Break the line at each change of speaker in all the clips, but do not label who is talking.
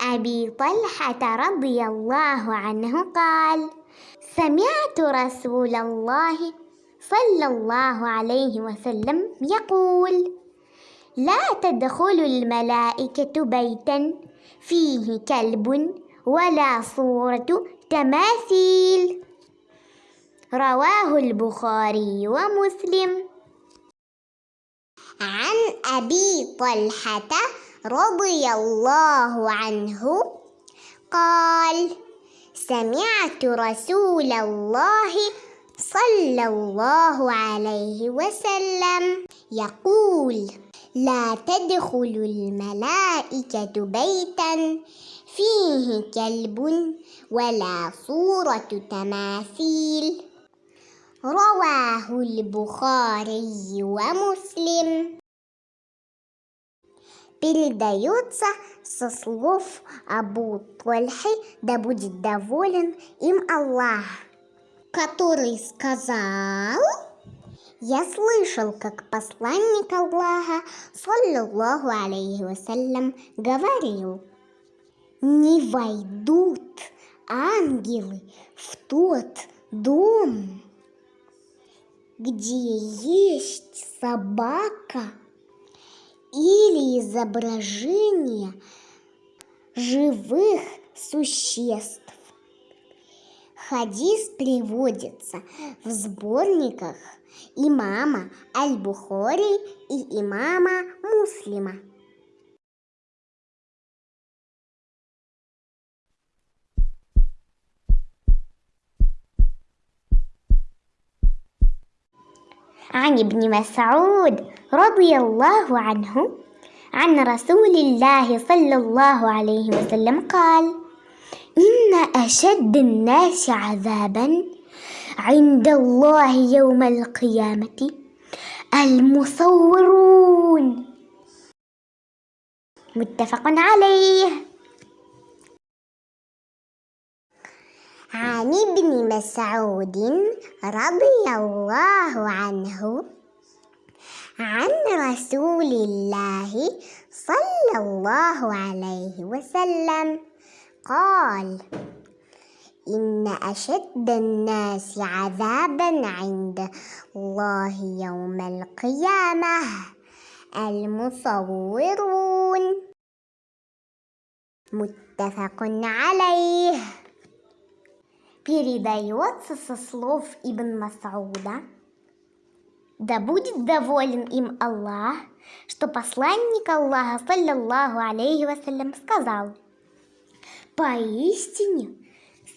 أبي طلحة رضي الله عنه قال سمعت رسول الله صلى الله عليه وسلم يقول لا تدخل الملائكة بيتا فيه كلب ولا صورة تماثيل رواه البخاري ومسلم. عن أبي طلحة رضي الله عنه قال سمعت رسول الله صلى الله عليه وسلم يقول لا تدخل الملائكة بيتا فيه كلب ولا صورة تماثيل. رواه البخاري ومسلم. Передается со слов Абу Тольхи, да будет доволен им Аллах, который сказал, я слышал, как посланник Аллаха, саллиллаху алейхи вассалям, говорил, не войдут ангелы в тот дом, где есть собака или изображение живых существ. Хадис приводится в сборниках имама Аль-Бухори и имама Муслима. عن ابن مسعود رضي الله عنه عن رسول الله صلى الله عليه وسلم قال إن أشد الناس عذابا عند الله يوم القيامة المصورون. متفق عليه. عن ابن مسعود رضي الله عنه عن رسول الله صلى الله عليه وسلم. قال إن أشد الناس عذابا عند الله يوم القيامة. المصورون. متفق عليه. Передается со слов Ибн Масауда, да будет доволен им Аллах, что посланник Аллаха, саллиллаху алейхи вассалям, сказал, «Поистине,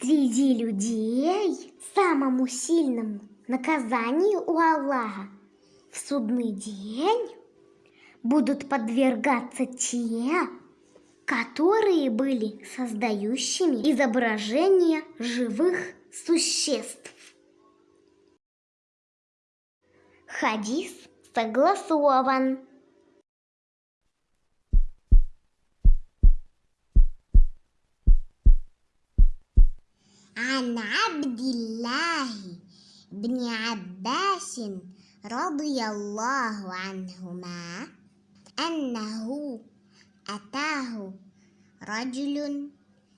среди людей самому сильному наказанию у Аллаха в судный день будут подвергаться те, которые были создающими изображения живых существ. Хадис согласован. عن عبد الله بن عباس رضي الله عنهما أنه أتاه رجل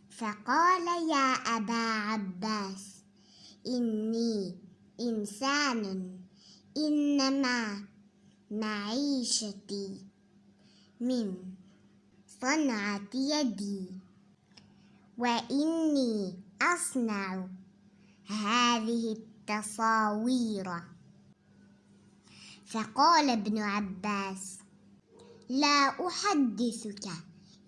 فقال يا أبا عباس إني إنسان إنما معيشتي من صنعة يدي وإني أصنع هذه التصاوير. فقال ابن عباس لا أحدثك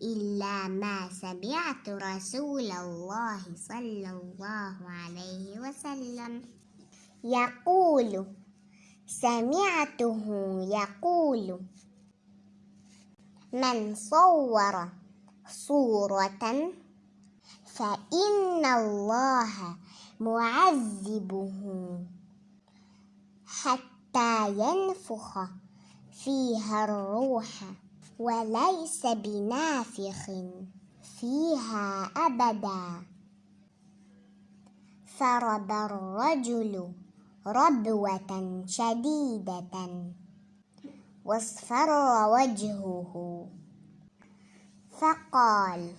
إلا ما سمعت رسول الله صلى الله عليه وسلم. يقول سمعته يقول من صور صورة فإن الله معذبه حتى ينفخ فيها الروح وليس بنافخ فيها أبدا. فرب الرجل ربوة شديدة واصفر وجهه. فقال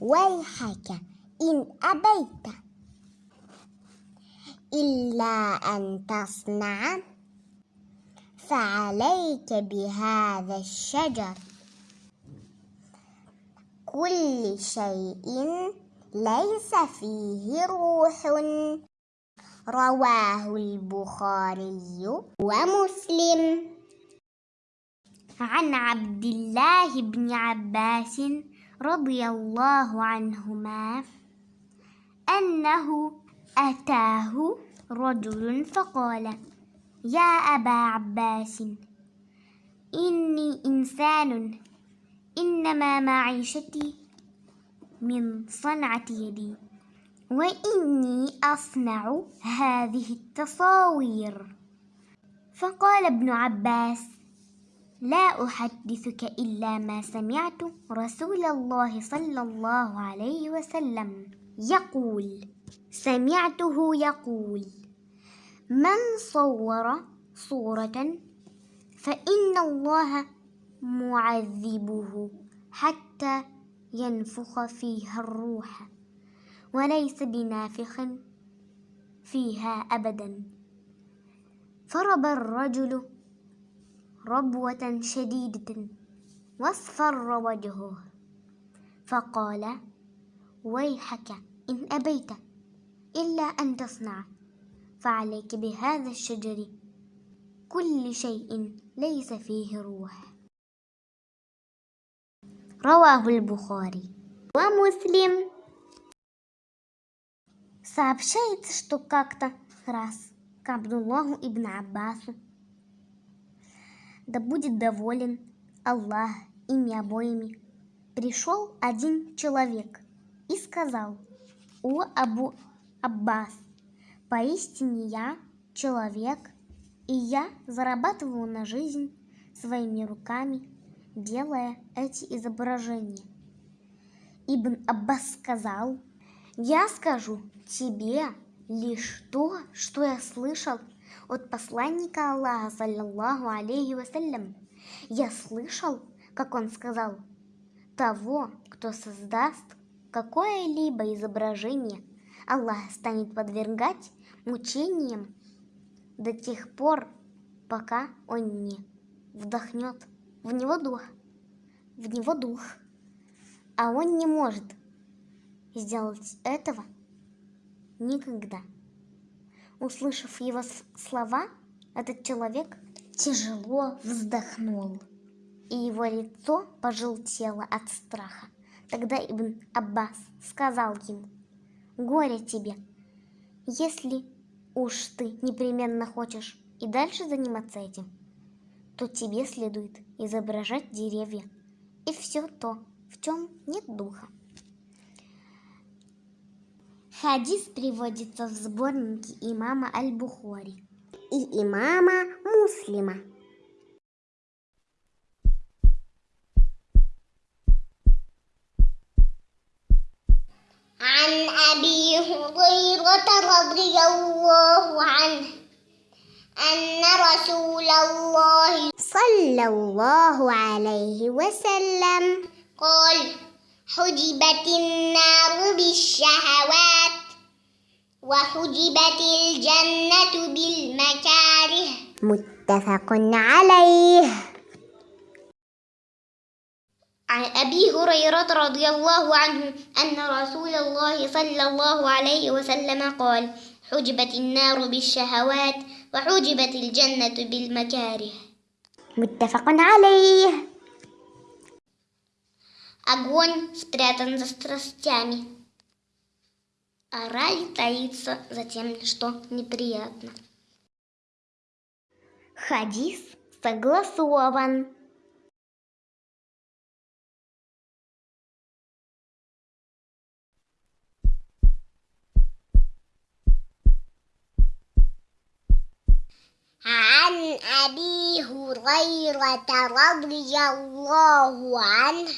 ويحك إن أبيت إلا أن تصنع فعليك بهذا الشجر. كل شيء ليس فيه روح. رواه البخاري ومسلم. عن عبد الله بن عباس رضي الله عنهما أنه أتاه رجل فقال يا أبا عباس إني إنسان إنما معيشتي من صنعة يدي وإني أصنع هذه التصاوير. فقال ابن عباس لا أحدثك إلا ما سمعت رسول الله صلى الله عليه وسلم يقول. سمعته يقول. من صور صورة فإن الله معذبه حتى ينفخ فيها الروح وليس بنافخ فيها أبدا. فرب الرجل ربوة شديدة واصفر وجهه فقال ويحك إن أبيت إلا أن تصنع. فعليك بهذا الشجر كل شيء ليس فيه روح رواه البخاري ومسلم сообщается, что как-то раз к Абдуллаху ибн Аббасу да будет доволен Аллах ими обоими, пришел один человек и сказал, «О Абу Аббас, поистине я человек, и я зарабатываю на жизнь своими руками, делая эти изображения». Ибн Аббас сказал, «Я скажу тебе лишь то, что я слышал от посланника Аллаха, саллаллаху алейхи вассалям. Я слышал, как он сказал, того, кто создаст какое-либо изображение, Аллах станет подвергать мучениям до тех пор, пока он не вдохнет в него дух, в него дух, а он не может сделать этого никогда. Услышав его слова, этот человек тяжело вздохнул, и его лицо пожелтело от страха. Тогда Ибн Аббас сказал ему, «Горе тебе, если уж ты непременно хочешь и дальше заниматься этим, то тебе следует изображать деревья и все то, в чем нет духа. Хадис приводится в сборнике имама Аль-Бухари и имама Муслима. الله عنه أن رسول الله صلى الله عليه وسلم. قال حجبت النار بالشهوات وحجبت الجنة بالمكاره. متفق عليه. عن أبي هريرة رضي الله عنه أن رسول الله صلى الله عليه وسلم قال حجبت النار بالشهوات وحجبت الجنة بالمكاره متفق عليه Огонь спрятан за страстями, а рай таится за тем, что неприятно. Хадис согласован. هريرة رضي الله عنه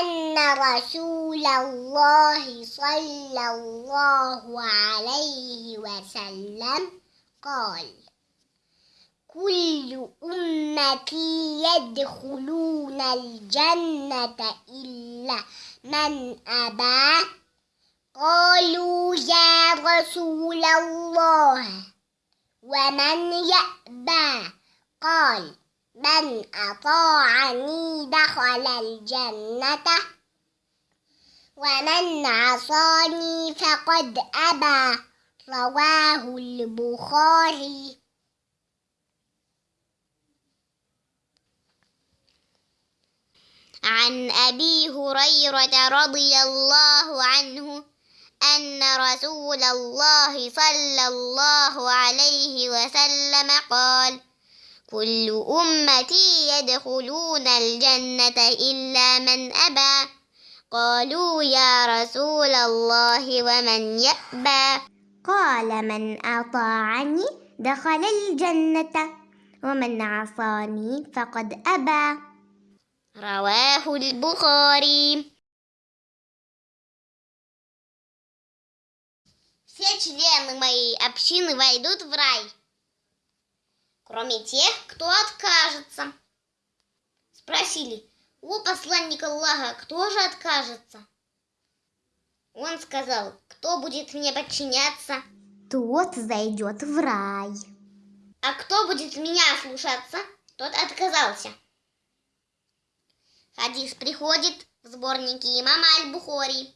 أن رسول الله صلى الله عليه وسلم قال كل أمتي يدخلون الجنة إلا من أبى. قالوا يا رسول الله ومن يأبى؟ قال من أطاعني دخل الجنة ومن عصاني فقد أبى رواه البخاري. عن أبي هريرة رضي الله عنه أن رسول الله صلى الله عليه وسلم قال كل أمتي يدخلون الجنة إلا من أبى قالوا يا رسول الله ومن يأبى قال من أطاعني دخل الجنة ومن عصاني فقد أبى رواه البخاري Все члены моей общины войдут в рай, Кроме тех, кто откажется. Спросили, у посланника Аллаха, кто же откажется? Он сказал, кто будет мне подчиняться, тот зайдет в рай. А кто будет меня слушаться, тот отказался. Хадис приходит в сборнике имама Аль-Бухори.